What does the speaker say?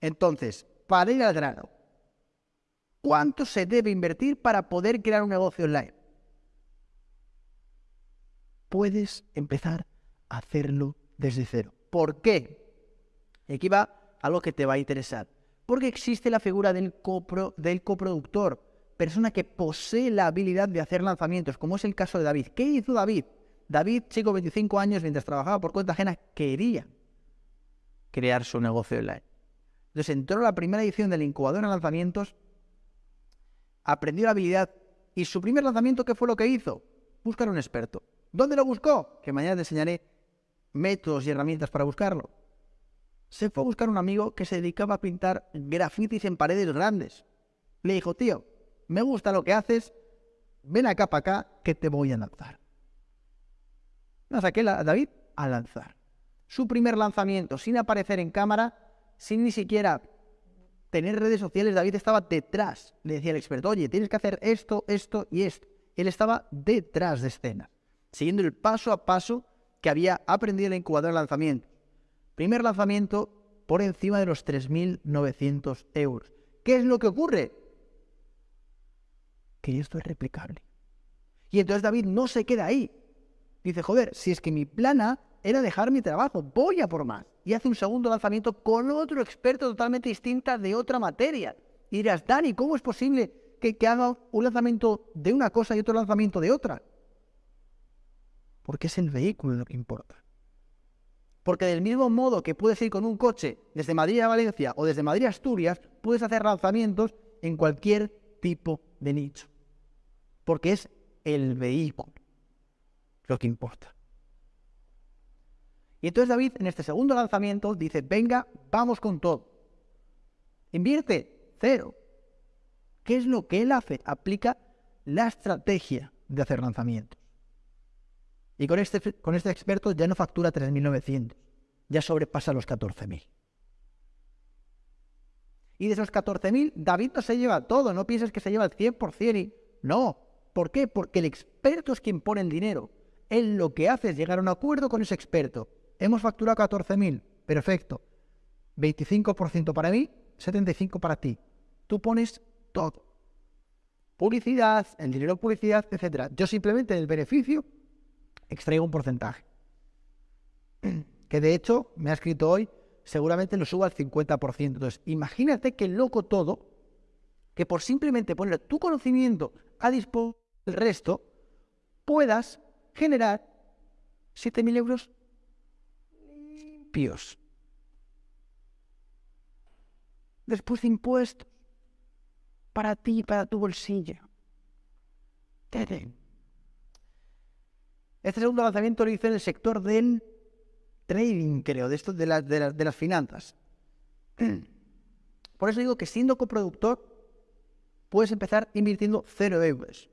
Entonces, para ir al grano, ¿cuánto se debe invertir para poder crear un negocio online? Puedes empezar a hacerlo desde cero. ¿Por qué? Y aquí va algo que te va a interesar. Porque existe la figura del, del coproductor, persona que posee la habilidad de hacer lanzamientos, como es el caso de David. ¿Qué hizo David? David, chico, 25 años, mientras trabajaba por cuenta ajena, quería crear su negocio online. Entró a la primera edición del incubador en lanzamientos, aprendió la habilidad y su primer lanzamiento, ¿qué fue lo que hizo? Buscar un experto. ¿Dónde lo buscó? Que mañana te enseñaré métodos y herramientas para buscarlo. Se fue a buscar un amigo que se dedicaba a pintar grafitis en paredes grandes. Le dijo, tío, me gusta lo que haces, ven acá para acá que te voy a lanzar. No saqué a David a lanzar. Su primer lanzamiento, sin aparecer en cámara, sin ni siquiera tener redes sociales, David estaba detrás. Le decía el experto, oye, tienes que hacer esto, esto y esto. Él estaba detrás de escena, siguiendo el paso a paso que había aprendido en la incubadora de lanzamiento. Primer lanzamiento por encima de los 3.900 euros. ¿Qué es lo que ocurre? Que esto es replicable. Y entonces David no se queda ahí. Dice, joder, si es que mi plana era dejar mi trabajo, voy a por más. Y hace un segundo lanzamiento con otro experto totalmente distinta de otra materia. Y dirás, Dani, ¿cómo es posible que, que haga un lanzamiento de una cosa y otro lanzamiento de otra? Porque es el vehículo lo que importa. Porque del mismo modo que puedes ir con un coche desde Madrid a Valencia o desde Madrid a Asturias, puedes hacer lanzamientos en cualquier tipo de nicho. Porque es el vehículo lo que importa. Y entonces David en este segundo lanzamiento dice, venga, vamos con todo. Invierte cero. ¿Qué es lo que él hace? Aplica la estrategia de hacer lanzamientos. Y con este, con este experto ya no factura 3.900, ya sobrepasa los 14.000. Y de esos 14.000, David no se lleva todo, no pienses que se lleva el 100% y... No, ¿por qué? Porque el experto es quien pone el dinero. Él lo que hace es llegar a un acuerdo con ese experto Hemos facturado 14.000. Perfecto. 25% para mí, 75% para ti. Tú pones todo. Publicidad, el dinero de publicidad, etc. Yo simplemente del beneficio extraigo un porcentaje. Que de hecho me ha escrito hoy, seguramente lo subo al 50%. Entonces, imagínate que loco todo, que por simplemente poner tu conocimiento a disposición del resto, puedas generar 7.000 euros Después de impuestos. Para ti, para tu bolsillo. Este segundo lanzamiento lo hice en el sector del trading, creo, de esto de las finanzas. Por eso digo que siendo coproductor puedes empezar invirtiendo cero euros.